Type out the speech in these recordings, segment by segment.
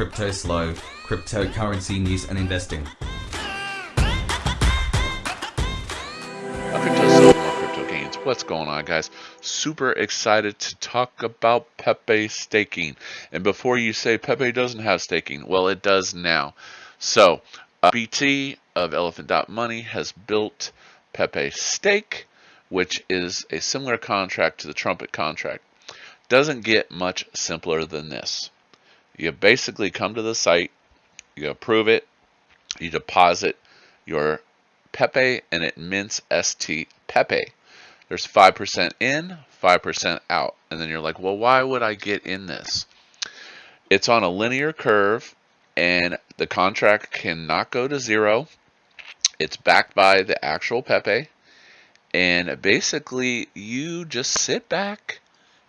Crypto Slow, cryptocurrency news and investing. Crypto Slow, Crypto Gains. What's going on, guys? Super excited to talk about Pepe staking. And before you say Pepe doesn't have staking, well, it does now. So, uh, BT of Elephant Money has built Pepe Stake, which is a similar contract to the Trumpet contract. Doesn't get much simpler than this. You basically come to the site, you approve it, you deposit your Pepe, and it mints ST Pepe. There's 5% in, 5% out. And then you're like, well, why would I get in this? It's on a linear curve, and the contract cannot go to zero. It's backed by the actual Pepe. And basically, you just sit back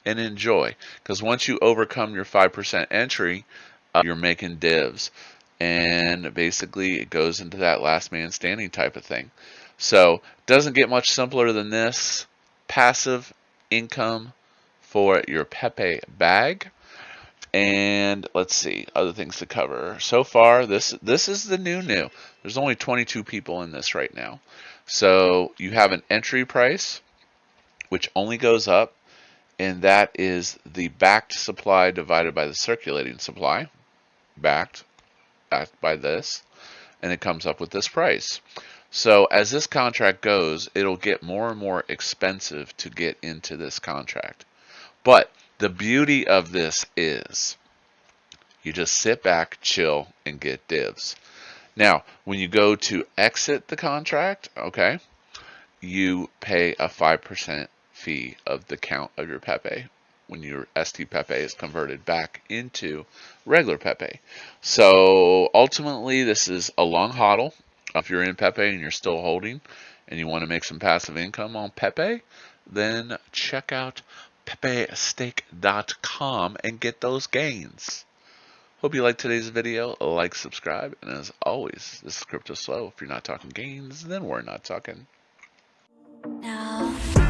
and enjoy. Because once you overcome your 5% entry, uh, you're making divs. And basically, it goes into that last man standing type of thing. So, doesn't get much simpler than this. Passive income for your Pepe bag. And let's see, other things to cover. So far, this this is the new new. There's only 22 people in this right now. So you have an entry price, which only goes up and that is the backed supply divided by the circulating supply, backed, backed by this, and it comes up with this price. So as this contract goes, it'll get more and more expensive to get into this contract. But the beauty of this is you just sit back, chill, and get divs. Now, when you go to exit the contract, okay, you pay a 5% fee of the count of your Pepe when your ST Pepe is converted back into regular Pepe. So ultimately, this is a long hodl. If you're in Pepe and you're still holding and you want to make some passive income on Pepe, then check out pepestake.com and get those gains. Hope you liked today's video. Like, subscribe, and as always, this is Crypto Slow. If you're not talking gains, then we're not talking. Now.